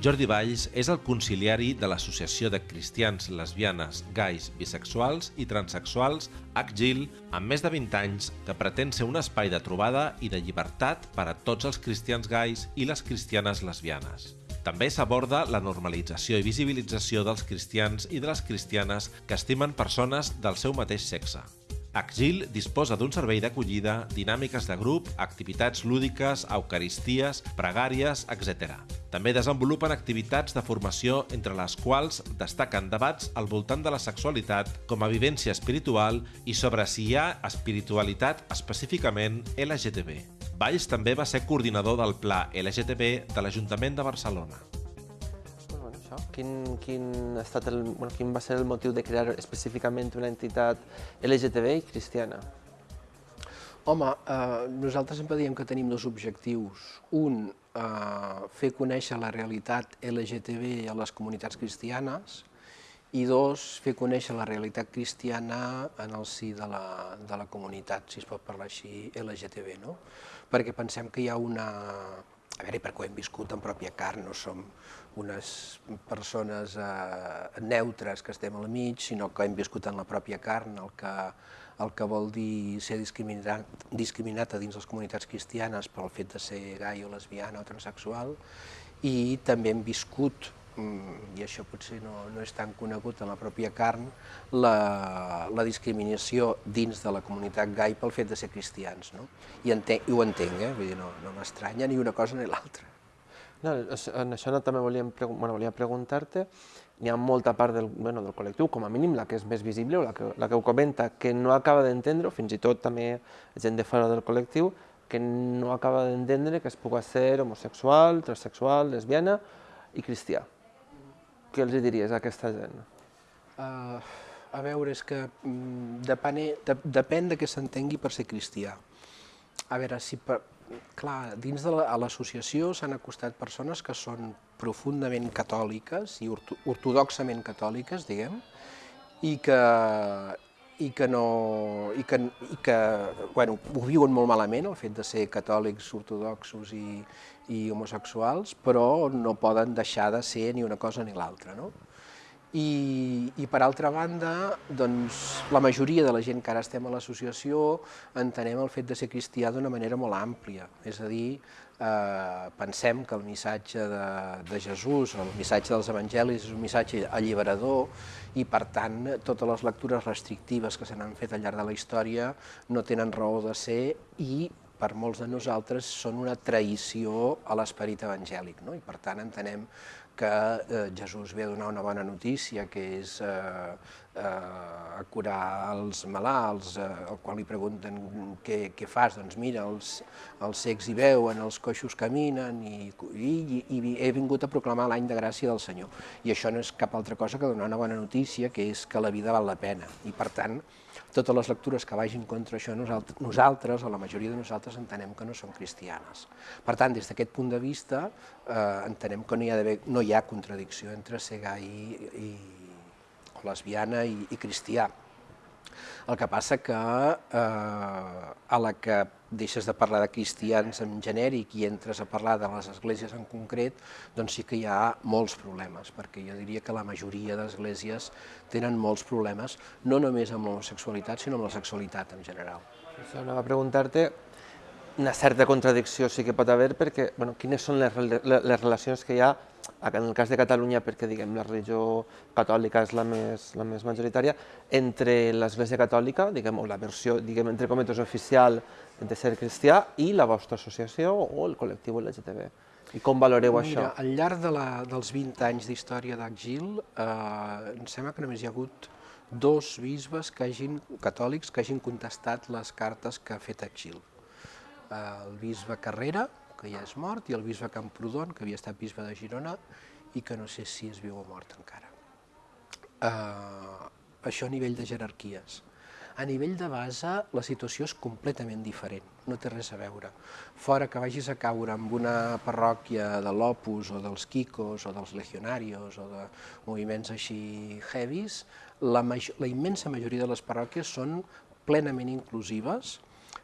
Jordi Valls és el conciliari de l'Associació de Cristians, Lesbianes, Gais, Bisexuals i Transsexuals ACGIL, amb més de 20 anys, que pretén ser un espai de trobada i de llibertat per a tots els cristians gais i les cristianes lesbianes. També s'aborda la normalització i visibilització dels cristians i de les cristianes que estimen persones del seu mateix sexe. Axil disposa d'un servei d'acollida, dinàmiques de grup, activitats lúdiques, eucaristies, pregàries, etc. També desenvolupen activitats de formació entre les quals destaquen debats al voltant de la sexualitat com a vivència espiritual i sobre si hi ha espiritualitat específicament LGTB. Valls també va ser coordinador del Pla LGTB de l'Ajuntament de Barcelona. Quin, quin, ha estat el, bueno, quin va ser el motiu de crear específicament una entitat LGTB i cristiana? Home, eh, nosaltres sempre diem que tenim dos objectius. Un, eh, fer conèixer la realitat LGTB a les comunitats cristianes i dos, fer conèixer la realitat cristiana en el si de la, de la comunitat, si es pot parlar així, LGTB, no? Perquè pensem que hi ha una, a veure, perquè ho hem viscut en pròpia carn, no som unes persones eh, neutres que estem al mig, sinó que hem viscut en la pròpia carn el que, el que vol dir ser discriminat, discriminat a dins les comunitats cristianes pel fet de ser gai o lesbiana o transexual, i també hem viscut i això potser no, no és tan conegut en la pròpia carn, la, la discriminació dins de la comunitat gai pel fet de ser cristians. No? I, entenc, i ho entenc, eh? Vull dir, no, no m'estranya ni una cosa ni l'altra. No, en això no, també volíem, bueno, volia preguntar-te, hi ha molta part del, bueno, del col·lectiu, com a mínim la que és més visible o la que, la que ho comenta, que no acaba d'entendre, fins i tot també gent de fora del col·lectiu, que no acaba d'entendre que es pugui ser homosexual, transsexual, lesbiana i cristià. Què els diries a aquesta gent? Uh, a veure, és que mm, depèn, de, depèn de què s'entengui per ser cristià. A veure, si per, clar, dins de l'associació s'han acostat persones que són profundament catòliques i ortodoxament catòliques, diguem, i que, i que, no, i que, i que bueno, ho viuen molt malament, el fet de ser catòlics, ortodoxos i, i homosexuals, però no poden deixar de ser ni una cosa ni l'altra. No? I, I per altra banda, doncs, la majoria de la gent que ara estem a l'associació entenem el fet de ser cristià d'una manera molt àmplia, és a dir, eh, pensem que el missatge de, de Jesús, el missatge dels evangelis és un missatge alliberador i per tant totes les lectures restrictives que se n'han fet al llarg de la història no tenen raó de ser i per molts de nosaltres són una traïció a l'esperit evangèlic, no? i per tant entenem que eh, Jesús ve a donar una bona notícia, que és eh, eh, curar els malalts, eh, al qual li pregunten què, què fas, doncs mira, els, els cecs hi veuen, els coixos caminen, i, i, i he vingut a proclamar l'any de gràcia del Senyor. I això no és cap altra cosa que donar una bona notícia, que és que la vida val la pena, i per tant, totes les lectures que vagin contra això, nosaltres, o la majoria de nosaltres, entenem que no són cristianes. Per tant, des d'aquest punt de vista, eh, entenem que no hi, ha no hi ha contradicció entre ser gai i, i o lesbiana i, i cristià. El que passa que eh, a la que deixes de parlar de cristians en genèric i entres a parlar de les esglésies en concret, doncs sí que hi ha molts problemes, perquè jo diria que la majoria d'esglésies tenen molts problemes, no només amb l'homosexualitat, sinó amb la sexualitat en general. Això anava a preguntar-te, una certa contradicció sí que pot haver, perquè bueno, quines són les, les relacions que hi ha en el cas de Catalunya, perquè diguem, la religió catòlica és la més, la més majoritària, entre l'Església Catòlica, diguem, o la versió, diguem, entre cometes oficial de ser cristià, i la vostra associació o el col·lectiu LGTB. I com valoreu Mira, això? Al llarg de la, dels 20 anys d'història d'Agil, eh, em sembla que només hi ha hagut dos bisbes que hagin, catòlics que hagin contestat les cartes que ha fet Agil. El bisbe Carrera, que ja és mort, i el bisbe Camprodon, que havia estat bisbe de Girona, i que no sé si és viu o mort encara. Uh, això a nivell de jerarquies. A nivell de base, la situació és completament diferent, no té res a veure. Fora que vagis a caure amb una parròquia de l'Opus o dels Kikos o dels Legionarios o de moviments així heavies, la, la immensa majoria de les parròquies són plenament inclusives,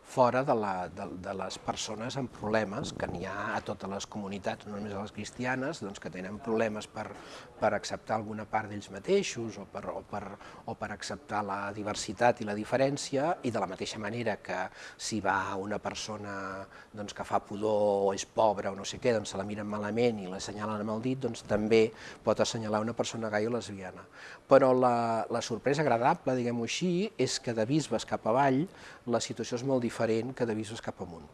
fora de, la, de, de les persones amb problemes, que n'hi ha a totes les comunitats, no només a les cristianes, doncs que tenen problemes per, per acceptar alguna part d'ells mateixos o per, o, per, o per acceptar la diversitat i la diferència, i de la mateixa manera que si va una persona doncs, que fa pudor o és pobra o no sé què, doncs se la miren malament i l'assenyalen amb el dit, doncs també pot assenyalar una persona gai o lesbiana. Però la, la sorpresa agradable, diguem-ho així, és que de bisbes cap avall la situació és molt diferent diferent que de bisbes cap amunt.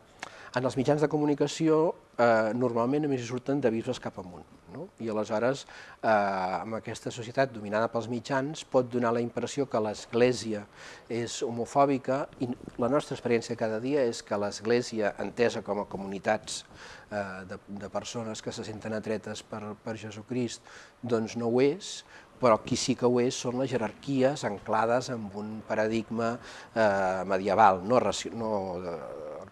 En els mitjans de comunicació, eh, normalment només hi surten de bisbes cap amunt. No? I aleshores, eh, amb aquesta societat dominada pels mitjans, pot donar la impressió que l'Església és homofòbica i la nostra experiència cada dia és que l'Església, entesa com a comunitats eh, de, de persones que se senten atretes per, per Jesucrist, doncs no ho és, però qui sí que ho és són les jerarquies anclades en un paradigma eh, medieval, no, raci no eh,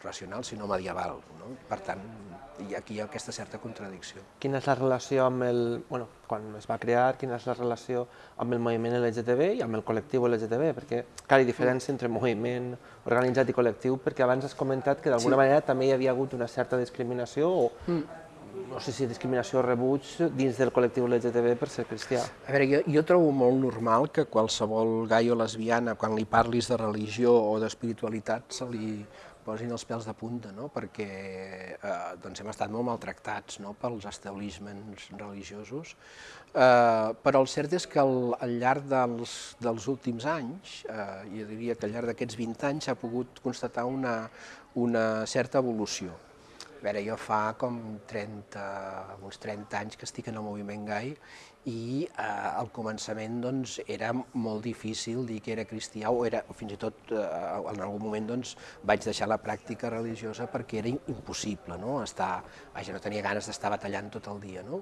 racional, sinó medieval. No? Per tant, i aquí hi ha aquesta certa contradicció. Quina és la relació amb el... Bueno, quan es va crear, quina és la relació amb el moviment LGTB i amb el col·lectiu LGTB? Perquè, clar, hi diferència entre moviment organitzat i col·lectiu, perquè abans has comentat que d'alguna sí. manera també hi havia hagut una certa discriminació o mm no sé si discriminació o rebuig dins del col·lectiu LGTB per ser cristià. A veure, jo, jo trobo molt normal que qualsevol gai o lesbiana, quan li parlis de religió o d'espiritualitat, se li posin els pèls de punta, no? perquè eh, doncs hem estat molt maltractats no? pels establissements religiosos, eh, però el cert és que al, al llarg dels, dels últims anys, eh, jo diria que al llarg d'aquests 20 anys s'ha pogut constatar una, una certa evolució a veure, jo fa com 30, uns 30 anys que estic en el moviment gai i eh, al començament doncs, era molt difícil dir que era cristià o, era, o fins i tot eh, en algun moment doncs, vaig deixar la pràctica religiosa perquè era impossible, no? Estar, vaja, no tenia ganes d'estar batallant tot el dia. No?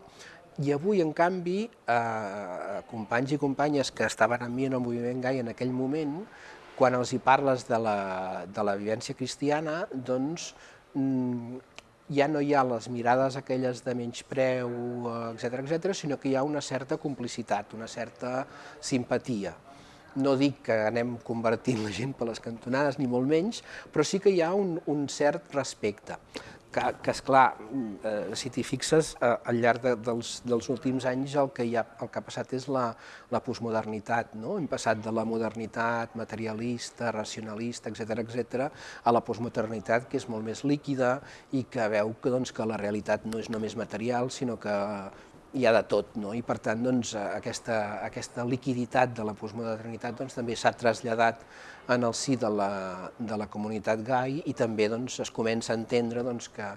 I avui, en canvi, eh, companys i companyes que estaven amb mi en el moviment gai en aquell moment, quan els hi parles de la, de la vivència cristiana, doncs mm, ja no hi ha les mirades aquelles de menyspreu, etc etc, sinó que hi ha una certa complicitat, una certa simpatia. No dic que anem convertint la gent per les cantonades, ni molt menys, però sí que hi ha un, un cert respecte que, que esclar, eh, si t'hi fixes, eh, al llarg de, dels, dels últims anys el que, hi ha, el que ha passat és la, la postmodernitat, no? hem passat de la modernitat materialista, racionalista, etc etc, a la postmodernitat que és molt més líquida i que veu que, doncs, que la realitat no és només material, sinó que hi ha de tot, no? i per tant doncs, aquesta, aquesta liquiditat de la postmodernitat doncs, també s'ha traslladat en el si de la, de la comunitat gai i també doncs, es comença a entendre doncs, que,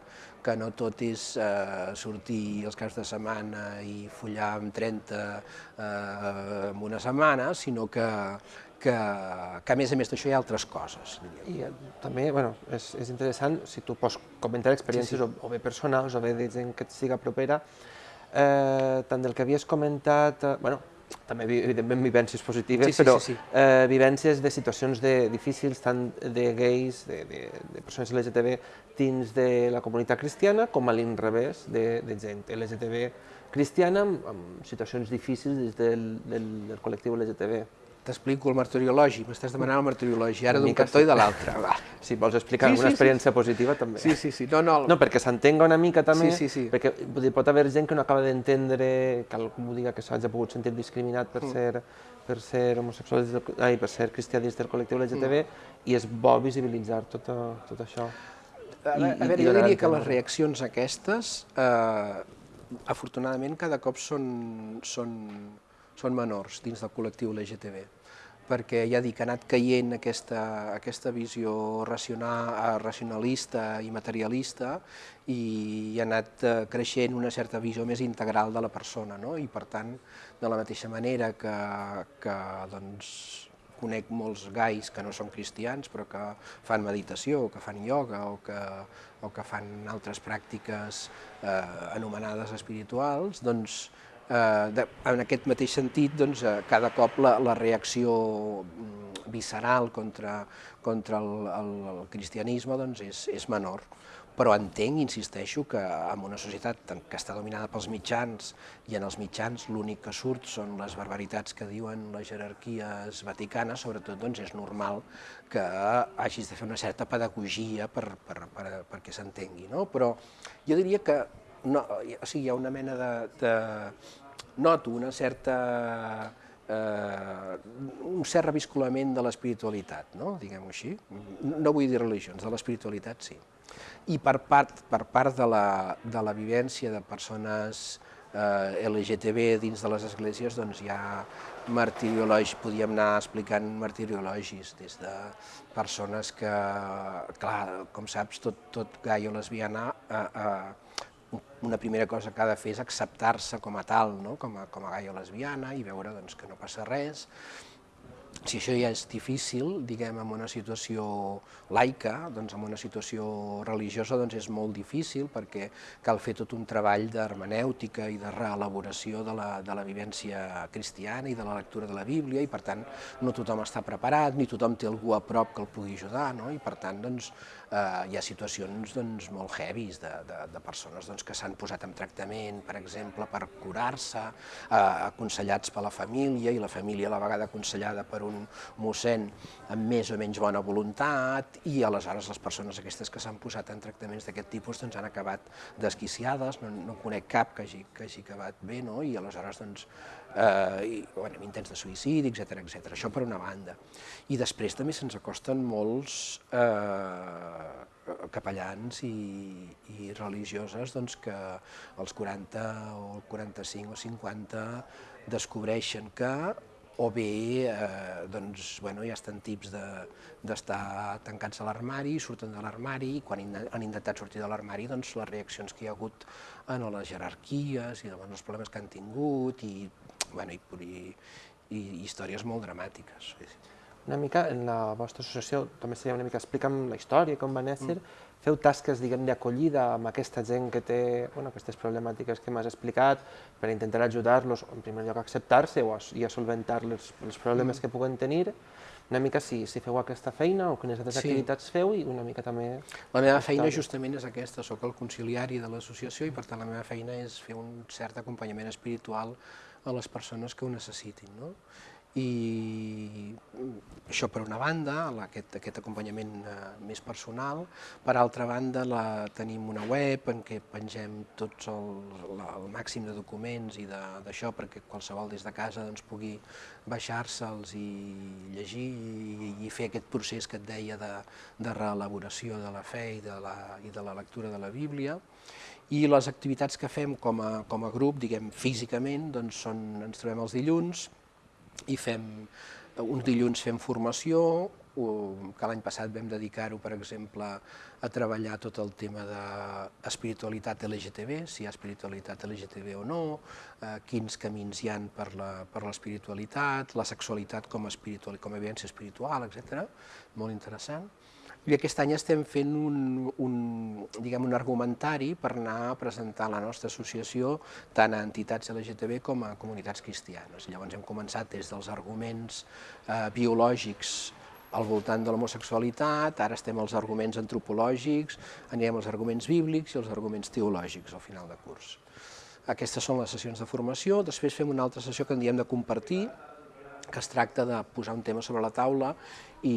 que no tot és eh, sortir els caps de setmana i follar amb 30 eh, en una setmana, sinó que, que, que a més a més d'això hi ha altres coses. I eh, també, bueno, és, és interessant, si tu pots comentar experiències sí, sí. O, o bé personals o bé de gent que et siga propera, eh, tant del que havies comentat, eh, bueno, també evidentment vivències positives, sí, sí, però sí, sí. Eh, vivències de situacions de, difícils tant de gais, de, de, de persones LGTB dins de la comunitat cristiana com a l'inrevés de, de gent LGTB cristiana amb, amb situacions difícils des del, del, del col·lectiu LGTB t'explico el martiriologi, m'estàs demanant el martiriologi, ara d'un cantó sí. i de l'altre. Si vols explicar sí, alguna sí, experiència sí. positiva, també. Sí, sí, sí. No, no, el... no perquè s'entenga una mica també, sí, sí, sí. perquè pot haver gent que no acaba d'entendre, que algú diga que s'hagi pogut sentir discriminat per mm. ser per ser homosexual, ai, per ser cristià dins del col·lectiu LGTB, mm. i és bo visibilitzar tot, tot això. A, I, a veure, jo diria que les reaccions aquestes, eh, afortunadament, cada cop són, són són menors dins del col·lectiu LGTB perquè ja dic, ha anat caient aquesta, aquesta visió racional, racionalista i materialista i ha anat eh, creixent una certa visió més integral de la persona, no? i per tant, de la mateixa manera que, que doncs, conec molts gais que no són cristians però que fan meditació, o que fan ioga o que, o que fan altres pràctiques eh, anomenades espirituals, doncs eh, de, en aquest mateix sentit, doncs, eh, cada cop la, la reacció mm, visceral contra, contra el, el, el cristianisme doncs és, és menor però entenc, insisteixo, que en una societat que està dominada pels mitjans i en els mitjans l'únic que surt són les barbaritats que diuen les jerarquies vaticanes, sobretot doncs, és normal que hagis de fer una certa pedagogia per, per, per, perquè s'entengui. No? Però jo diria que no, o sigui, hi ha una mena de, de... noto una certa eh, un cert reviscolament de l'espiritualitat, no? diguem-ho així. No vull dir religions, de l'espiritualitat sí. I per part, per part de, la, de la vivència de persones eh, LGTB dins de les esglésies, doncs hi ha martiriològics, podíem anar explicant martiriològics, des de persones que, clar, com saps, tot, tot gai o lesbiana, eh, eh, una primera cosa que ha de fer és acceptar-se com a tal, no? com, a, com a gai o lesbiana, i veure doncs, que no passa res, si això ja és difícil, diguem, en una situació laica, doncs en una situació religiosa doncs és molt difícil perquè cal fer tot un treball d'hermenèutica i de reelaboració de la, de la vivència cristiana i de la lectura de la Bíblia i per tant no tothom està preparat, ni tothom té algú a prop que el pugui ajudar, no? i per tant doncs, eh, hi ha situacions doncs, molt heavies de, de, de persones doncs, que s'han posat en tractament, per exemple, per curar-se, eh, aconsellats per la família i la família a la vegada aconsellada per un mossèn amb més o menys bona voluntat i aleshores les persones aquestes que s'han posat en tractaments d'aquest tipus doncs, han acabat desquiciades, no, no conec cap que hagi, que hagi acabat bé, no? i aleshores doncs, eh, i, bueno, intents de suïcidi, etc etc. Això per una banda. I després també se'ns acosten molts eh, capellans i, i religioses doncs, que als 40 o 45 o 50 descobreixen que o bé eh, doncs, bueno, ja estan tips d'estar de, tancats a l'armari, surten de l'armari, i quan han intentat sortir de l'armari, doncs, les reaccions que hi ha hagut en les jerarquies i els problemes que han tingut i, bueno, i, i, i històries molt dramàtiques. Una mica, en la vostra associació, també seria una mica, explica'm la història, com va néixer, mm feu tasques diguem d'acollida amb aquesta gent que té bueno, aquestes problemàtiques que m'has explicat per intentar ajudar-los, en primer lloc, a acceptar-se o a, i a solventar els, els problemes mm. que puguen tenir, una mica si, si feu aquesta feina o quines altres sí. activitats feu i una mica també... La meva feina justament és aquesta, sóc el conciliari de l'associació i per tant la meva feina és fer un cert acompanyament espiritual a les persones que ho necessitin. No? I això per una banda, aquest, aquest acompanyament eh, més personal, per altra banda la, tenim una web en què pengem tots el, la, el màxim de documents i d'això perquè qualsevol des de casa doncs, pugui baixar-se'ls i llegir i, i fer aquest procés que et deia de, de reelaboració de la fe i de la, i de la lectura de la Bíblia. I les activitats que fem com a, com a grup, diguem físicament, doncs són, ens trobem els dilluns, i fem, uns dilluns fem formació, que l'any passat vam dedicar-ho, per exemple, a treballar tot el tema d'espiritualitat LGTB, si hi ha espiritualitat LGTB o no, eh, quins camins hi han per l'espiritualitat, la, la sexualitat com a, espiritual, com a evidència espiritual, etc. Molt interessant. I aquest any estem fent un, un, diguem, un argumentari per anar a presentar la nostra associació tant a entitats LGTB com a comunitats cristianes. Llavors hem començat des dels arguments eh, biològics al voltant de l'homosexualitat, ara estem als arguments antropològics, anirem als arguments bíblics i als arguments teològics al final de curs. Aquestes són les sessions de formació, després fem una altra sessió que en diem de compartir, que es tracta de posar un tema sobre la taula i,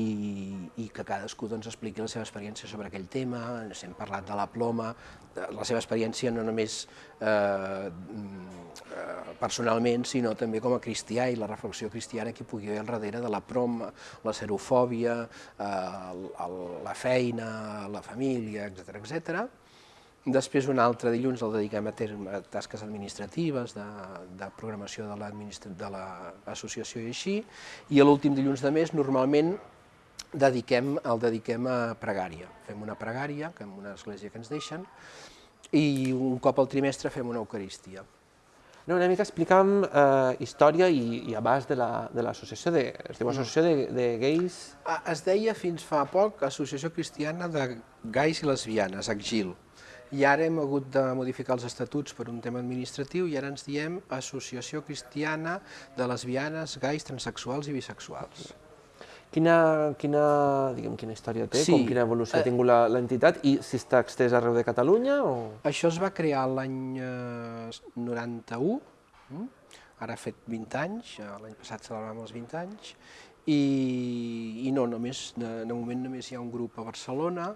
i que cadascú doncs, expliqui la seva experiència sobre aquell tema, ens hem parlat de la ploma, de la seva experiència no només eh, mm, personalment, sinó també com a cristià i la reflexió cristiana que pugui haver al darrere de la proma, la serofòbia, eh, la feina, la família, etc etc. Després un altre dilluns el dediquem a, terme, a tasques administratives, de, de programació de l'associació la i així, i l'últim dilluns de mes normalment dediquem, el dediquem a pregària. Fem una pregària, que en una església que ens deixen, i un cop al trimestre fem una eucaristia. No, una mica explica'm eh, història i, i abast de l'associació, la, de, es diu Associació de, de Gais... Ah, es deia fins fa poc Associació Cristiana de Gais i Lesbianes, ACGIL, i ara hem hagut de modificar els estatuts per un tema administratiu i ara ens diem Associació Cristiana de Lesbianes, Gais, Transsexuals i Bisexuals. Quina, quina, diguem, quina història té, Sí, com quina evolució eh, ha tingut la- l'entitat i si està extès arreu de Catalunya o... Això es va crear l'any eh, 91, mm? ara ha fet 20 anys, eh, l'any passat celebràvem els 20 anys, i, i no, només, de, de moment només hi ha un grup a Barcelona,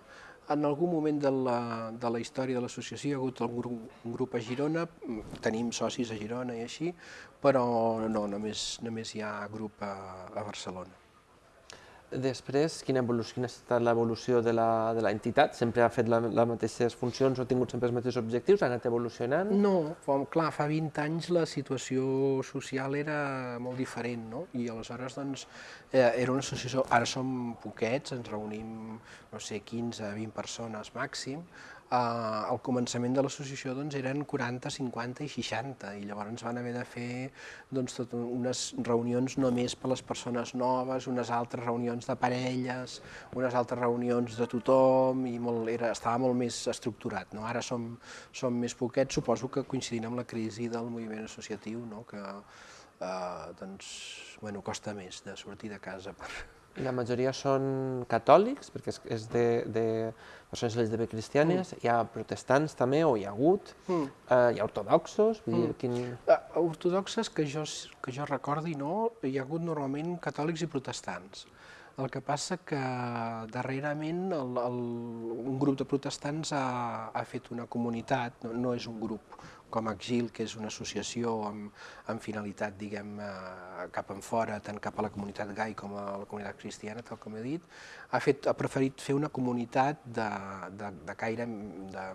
en algun moment de la, de la història de l'associació hi ha hagut algun grup, un grup a Girona, mm, tenim socis a Girona i així, però no, només, només hi ha grup a, a Barcelona. Després, quina, evolució, quina ha estat l'evolució de l'entitat? Sempre ha fet les mateixes funcions o ha tingut sempre els mateixos objectius? Ha anat evolucionant? No, fa, clar, fa 20 anys la situació social era molt diferent, no? I aleshores, doncs, eh, era una associació, ara som poquets, ens reunim, no sé, 15, 20 persones màxim, eh, al començament de l'associació doncs, eren 40, 50 i 60, i llavors van haver de fer doncs, tot unes reunions només per les persones noves, unes altres reunions de parelles, unes altres reunions de tothom, i molt, era, estava molt més estructurat. No? Ara som, som més poquets, suposo que coincidint amb la crisi del moviment associatiu, no? que eh, doncs, bueno, costa més de sortir de casa per, La majoria són catòlics, perquè és, és de, de persones LGTB cristianes, hi ha protestants també, o hi ha hagut, Mm. eh, hi ha ortodoxos, vull dir, quin... Eh, Ortodoxes que jo, que jo recordi, no, hi ha hagut normalment catòlics i protestants. El que passa que darrerament el, el, un grup de protestants ha, ha fet una comunitat, no, no és un grup com Exil, que és una associació amb, amb finalitat, diguem, eh, cap en fora, tant cap a la comunitat gai com a la comunitat cristiana, tal com he dit, ha, fet, ha preferit fer una comunitat de, de, de caire, de,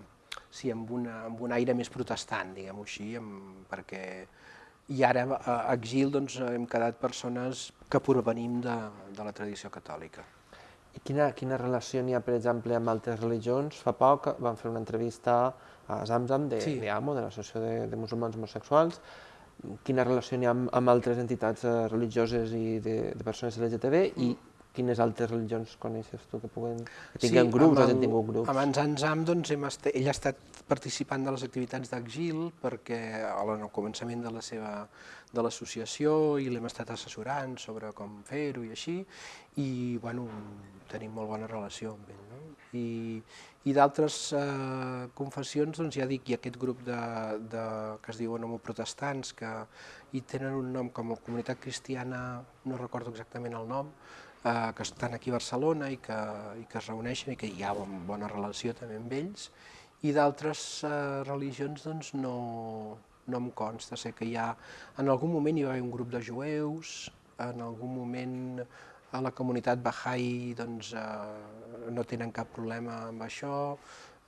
sí, amb, una, amb un aire més protestant, diguem-ho així, amb, perquè i ara a Exil doncs, hem quedat persones que provenim de, de la tradició catòlica. I quina, quina relació n'hi ha, per exemple, amb altres religions? Fa poc vam fer una entrevista a Zamzam de, Sí. de AMO, de l'Associació de, de Musulmans Homosexuals. Quina relació n'hi ha amb, amb altres entitats eh, religioses i de, de persones LGTB i quines altres religions coneixes tu que puguen... Que grups o amb que el- tingut grups? Amb en Zanzam, doncs, hem est ell ha estat participant de les activitats d'Exil perquè al començament de la seva de l'associació i l'hem estat assessorant sobre com fer-ho i així, i bueno, tenim molt bona relació amb ell. No? I, i d'altres eh, confessions, doncs ja dic, hi ha aquest grup de, de, que es diuen homoprotestants, que hi tenen un nom com a comunitat cristiana, no recordo exactament el nom, eh, que estan aquí a Barcelona i que, i que es reuneixen i que hi ha bon, bona relació també amb ells, i d'altres eh, religions doncs no, no em consta, sé que hi ha, en algun moment hi va haver un grup de jueus, en algun moment a la comunitat Bahá'í doncs, eh, no tenen cap problema amb això,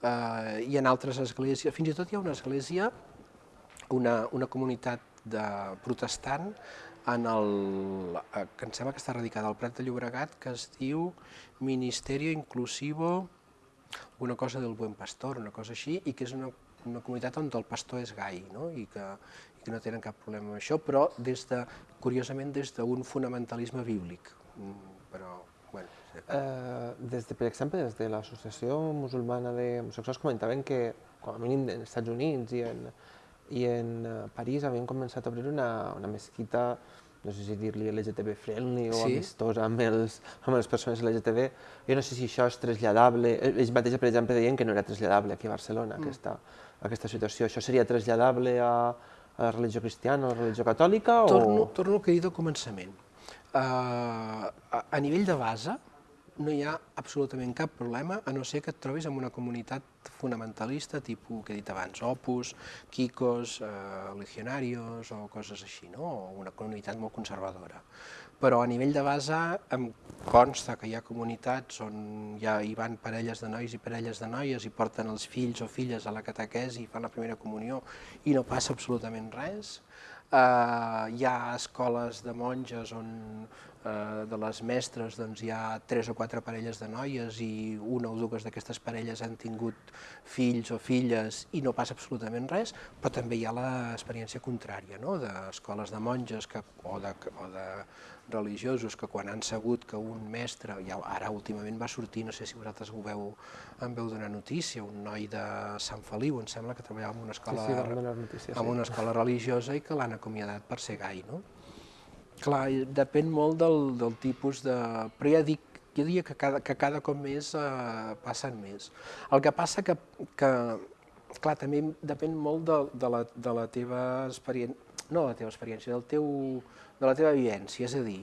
eh, i en altres esglésies, fins i tot hi ha una església, una, una comunitat de protestant en el, eh, que em sembla que està radicada al Prat de Llobregat, que es diu Ministerio Inclusivo, una cosa del Buen Pastor, una cosa així, i que és una, una comunitat on el pastor és gai, no? I, que, i que no tenen cap problema amb això, però des de, curiosament des d'un fonamentalisme bíblic. Mm, Però, bueno. Eh, des de, per exemple, des de l'Associació Musulmana d'Homosexuals comentaven que, com a mínim als Estats Units i en, i en eh, París, havien començat a obrir una, una mesquita, no sé si dir-li LGTB friendly o Sí. amistosa amb, els, amb les persones LGTB. Jo no sé si això és traslladable. Eh, Ells mateixos, per exemple, deien que no era traslladable aquí a Barcelona, aquesta, aquesta situació. Això seria traslladable a, a la religió cristiana, a la religió catòlica? Torno, o... torno al que he dit al començament. Uh, a, a nivell de base, no hi ha absolutament cap problema, a no ser que et trobis en una comunitat fonamentalista, tipus que he dit abans, Opus, Kikos, uh, Legionarios o coses així, no? o una comunitat molt conservadora. Però a nivell de base em consta que hi ha comunitats on ja hi van parelles de nois i parelles de noies i porten els fills o filles a la catequesi i fan la primera comunió i no passa absolutament res. Uh, hi ha escoles de monges on de les mestres doncs, hi ha tres o quatre parelles de noies i una o dues d'aquestes parelles han tingut fills o filles i no passa absolutament res, però també hi ha l'experiència contrària, no? d'escoles de monges que, o, de, o de religiosos que quan han sabut que un mestre, ja ara últimament va sortir, no sé si vosaltres ho veu, en veu donar notícia, un noi de Sant Feliu, em sembla que treballava en una escola, sí, vam donar notícies, en sí. una escola religiosa i que l'han acomiadat per ser gai, no? Clar, depèn molt del, del tipus de... Però ja dic, jo diria que cada, que cada cop més eh, passen més. El que passa que, que clar, també depèn molt de, de, la, de la teva experiència, no de la teva experiència, del teu, de la teva vivència, és a dir,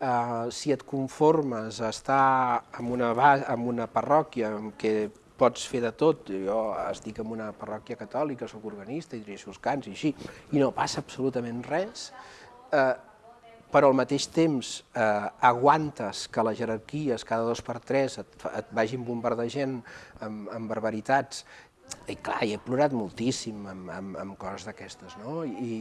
eh, si et conformes a estar en una, en una parròquia en què pots fer de tot, jo estic en una parròquia catòlica, sóc organista i dirigeixo els cants i així, i no passa absolutament res, eh, però al mateix temps eh, aguantes que les jerarquies cada dos per tres et, et vagin bombardejant amb, amb barbaritats, i clar, he plorat moltíssim amb, amb, amb coses d'aquestes, no? I,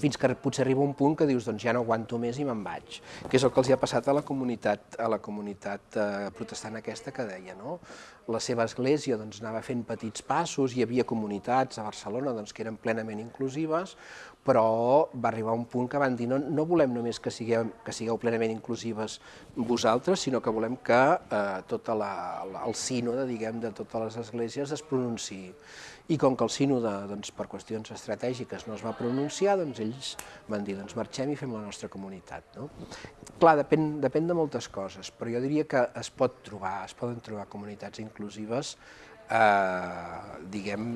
fins que potser arriba un punt que dius doncs ja no aguanto més i me'n vaig, que és el que els hi ha passat a la comunitat, a la comunitat eh, protestant aquesta que deia, no? La seva església doncs, anava fent petits passos, hi havia comunitats a Barcelona doncs, que eren plenament inclusives, però va arribar un punt que van dir no, no volem només que sigueu, que sigueu plenament inclusives vosaltres, sinó que volem que eh, tot la, el sínode, diguem, de totes les esglésies es pronunciï i com que el sínode, doncs, per qüestions estratègiques no es va pronunciar, doncs ells van dir, doncs marxem i fem la nostra comunitat. No? Clar, depèn, depèn de moltes coses, però jo diria que es pot trobar, es poden trobar comunitats inclusives, eh, diguem,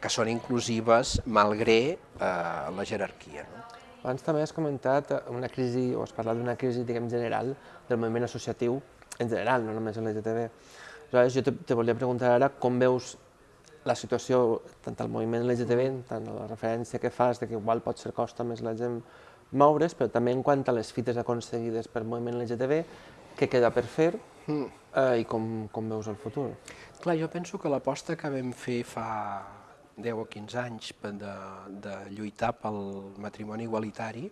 que són inclusives malgré eh, la jerarquia. No? Abans també has comentat una crisi, o has parlat d'una crisi, diguem, general del moviment associatiu en general, no només en l'LGTB. Aleshores, jo te, te volia preguntar ara com veus la situació, tant al moviment LGTB, tant a la referència que fas de que igual pot ser costa més la gent moure's, però també en quant a les fites aconseguides pel moviment LGTB, què queda per fer mm. eh, i com, com veus el futur? Clar, jo penso que l'aposta que vam fer fa 10 o 15 anys de, de lluitar pel matrimoni igualitari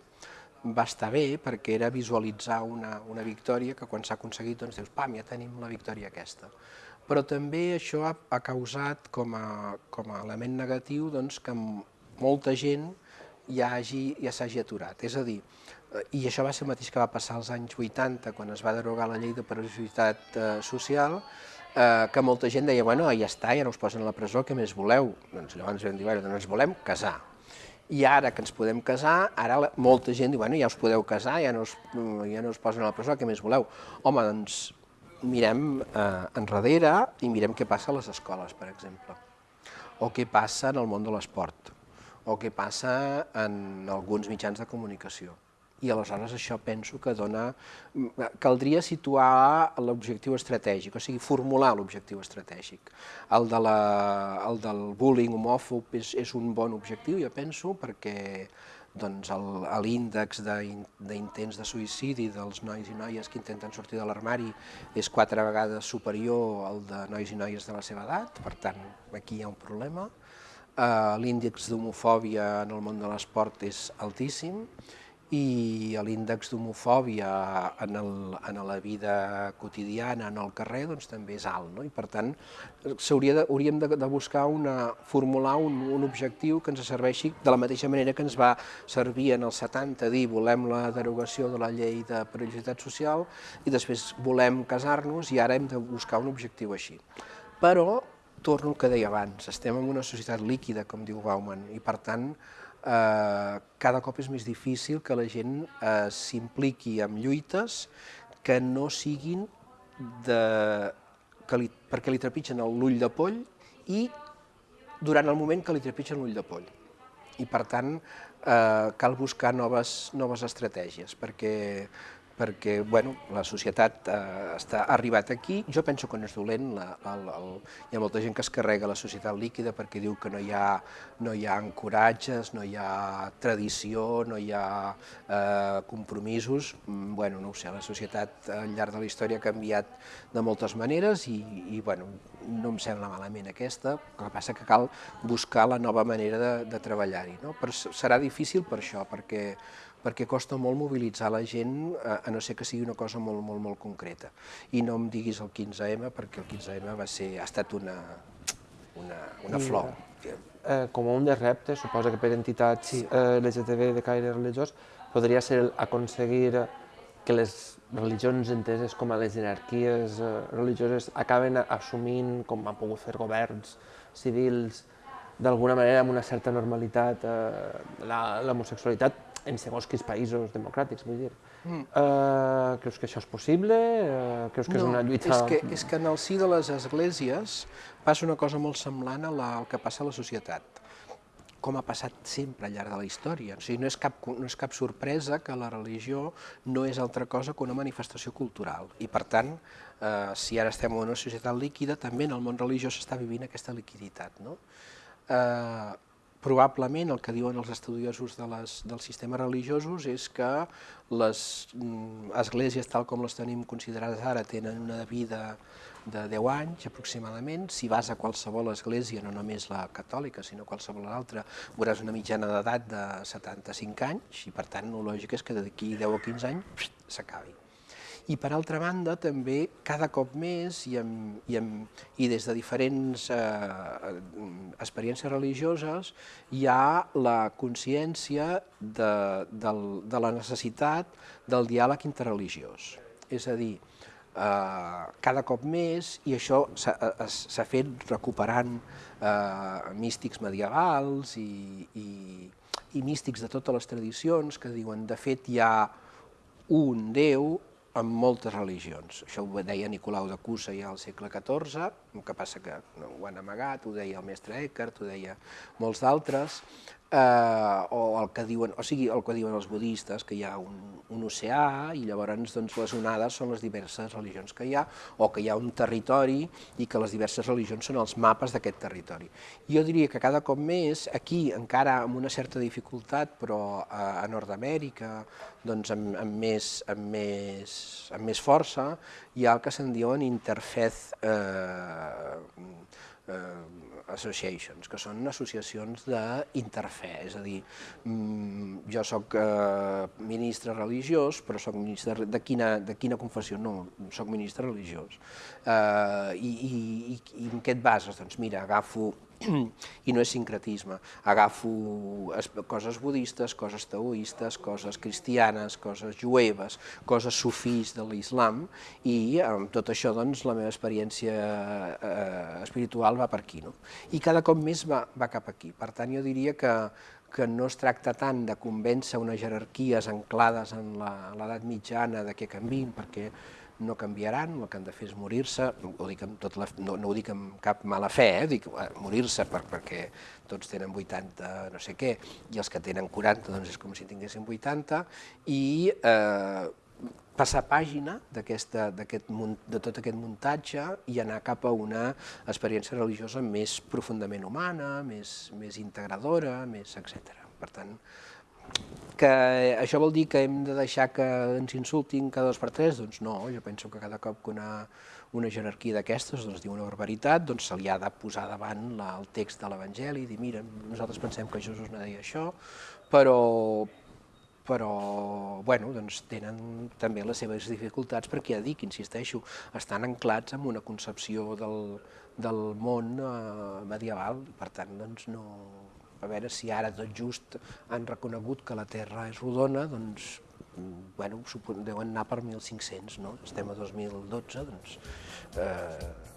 va estar bé perquè era visualitzar una, una victòria que quan s'ha aconseguit doncs dius, pam, ja tenim la victòria aquesta però també això ha, ha causat com a, com a element negatiu doncs, que molta gent ja s'hagi ja aturat. És a dir, i això va ser el mateix que va passar als anys 80, quan es va derogar la llei de periodicitat eh, social, eh, que molta gent deia, bueno, ja està, ja no us posen a la presó, què més voleu? Doncs llavors vam dir, bueno, doncs ens volem casar. I ara que ens podem casar, ara la, molta gent diu, bueno, ja us podeu casar, ja no us, ja no us posen a la presó, què més voleu? Home, doncs mirem eh, enrere i mirem què passa a les escoles, per exemple, o què passa en el món de l'esport, o què passa en alguns mitjans de comunicació. I aleshores això penso que dona... Caldria situar l'objectiu estratègic, o sigui, formular l'objectiu estratègic. El, de la, el del bullying homòfob és, és un bon objectiu, jo penso, perquè doncs l'índex d'intents de suïcidi dels nois i noies que intenten sortir de l'armari és quatre vegades superior al de nois i noies de la seva edat, per tant, aquí hi ha un problema. Uh, L'índex d'homofòbia en el món de l'esport és altíssim, i l'índex d'homofòbia en, el, en la vida quotidiana, en el carrer, doncs també és alt. No? I per tant, de, hauríem de, de buscar una, formular un, un objectiu que ens serveixi de la mateixa manera que ens va servir en els 70 dir volem la derogació de la llei de periodicitat social i després volem casar-nos i ara hem de buscar un objectiu així. Però, torno al que deia abans, estem en una societat líquida, com diu Bauman, i per tant eh, cada cop és més difícil que la gent eh, s'impliqui en lluites que no siguin de, que li, perquè li trepitgen l'ull de poll i durant el moment que li trepitgen l'ull de poll. I per tant, eh, cal buscar noves, noves estratègies, perquè perquè bueno, la societat eh, està ha arribat aquí. Jo penso que no és dolent, la, el, el, hi ha molta gent que es carrega la societat líquida perquè diu que no hi ha, no hi ha ancoratges, no hi ha tradició, no hi ha eh, compromisos. Mm, bueno, no ho sé, la societat al llarg de la història ha canviat de moltes maneres i, i bueno, no em sembla malament aquesta, el que passa que cal buscar la nova manera de, de treballar-hi. No? Però serà difícil per això, perquè perquè costa molt mobilitzar la gent, a, a no ser que sigui una cosa molt, molt, molt concreta. I no em diguis el 15M, perquè el 15M va ser, ha estat una, una, una flor. Eh, com un de reptes, suposa que per entitats sí. eh, LGTB de caire religiós, podria ser aconseguir que les religions enteses com a les jerarquies eh, religioses acaben assumint, com han pogut fer governs civils, d'alguna manera amb una certa normalitat eh, l'homosexualitat en segons quins països democràtics, vull dir. Mm. Uh, creus que això és possible? Uh, creus que no, és una lluita... És que, és que en el si de les esglésies passa una cosa molt semblant a la, al que passa a la societat com ha passat sempre al llarg de la història. O sigui, no és, cap, no és cap sorpresa que la religió no és altra cosa que una manifestació cultural. I, per tant, eh, si ara estem en una societat líquida, també en el món religiós s'està vivint aquesta liquiditat. No? Eh, probablement el que diuen els estudiosos de les, dels sistemes religiosos és que les mm, esglésies tal com les tenim considerades ara tenen una vida de 10 anys aproximadament. Si vas a qualsevol església, no només la catòlica, sinó qualsevol altra, veuràs una mitjana d'edat de 75 anys i per tant el lògic és que d'aquí 10 o 15 anys s'acabi i per altra banda també cada cop més i, amb, i, amb, i des de diferents eh, experiències religioses hi ha la consciència de, de, de la necessitat del diàleg interreligiós. És a dir, eh, cada cop més, i això s'ha fet recuperant eh, místics medievals i, i, i místics de totes les tradicions que diuen, de fet, hi ha un Déu amb moltes religions. Això ho deia Nicolau de Cusa ja al segle XIV, el que passa que no, ho han amagat, ho deia el mestre Eckhart, ho deia molts d'altres, eh, o el que diuen, o sigui, el que diuen els budistes, que hi ha un, un oceà i llavors doncs, les onades són les diverses religions que hi ha, o que hi ha un territori i que les diverses religions són els mapes d'aquest territori. Jo diria que cada cop més, aquí encara amb una certa dificultat, però a, a Nord-Amèrica, doncs amb, amb, més, amb, més, amb més força, hi ha el que se'n diuen interfaith eh, eh, associations, que són associacions d'interfè, és a dir, mm, jo sóc eh, ministre religiós, però sóc ministre de quina, de quina confessió? No, sóc ministre religiós. Eh, i, i, I en què et bases? Doncs mira, agafo i no és sincretisme. Agafo coses budistes, coses taoistes, coses cristianes, coses jueves, coses sufís de l'islam i amb tot això doncs, la meva experiència eh, espiritual va per aquí. No? I cada cop més va, va cap aquí. Per tant, jo diria que, que no es tracta tant de convèncer unes jerarquies anclades en l'edat mitjana de que canvin, perquè no canviaran, el que han de fer és morir-se, tot la, no, no ho dic amb cap mala fe, eh? dic eh, morir-se per, perquè tots tenen 80 no sé què, i els que tenen 40 doncs és com si tinguessin 80, i eh, passar pàgina d'aquest de tot aquest muntatge i anar cap a una experiència religiosa més profundament humana, més, més integradora, més etc. Per tant, que això vol dir que hem de deixar que ens insultin cada dos per tres? Doncs no, jo penso que cada cop que una, una jerarquia d'aquestes doncs, diu una barbaritat, doncs se li ha de posar davant la, el text de l'Evangeli i dir, mira, nosaltres pensem que Jesús no deia això, però, però bueno, doncs tenen també les seves dificultats perquè ja dic, insisteixo, estan anclats en una concepció del, del món eh, medieval, per tant doncs no, a veure si ara tot just han reconegut que la Terra és rodona, doncs, bueno, deuen anar per 1.500, no? Estem a 2012, doncs, eh,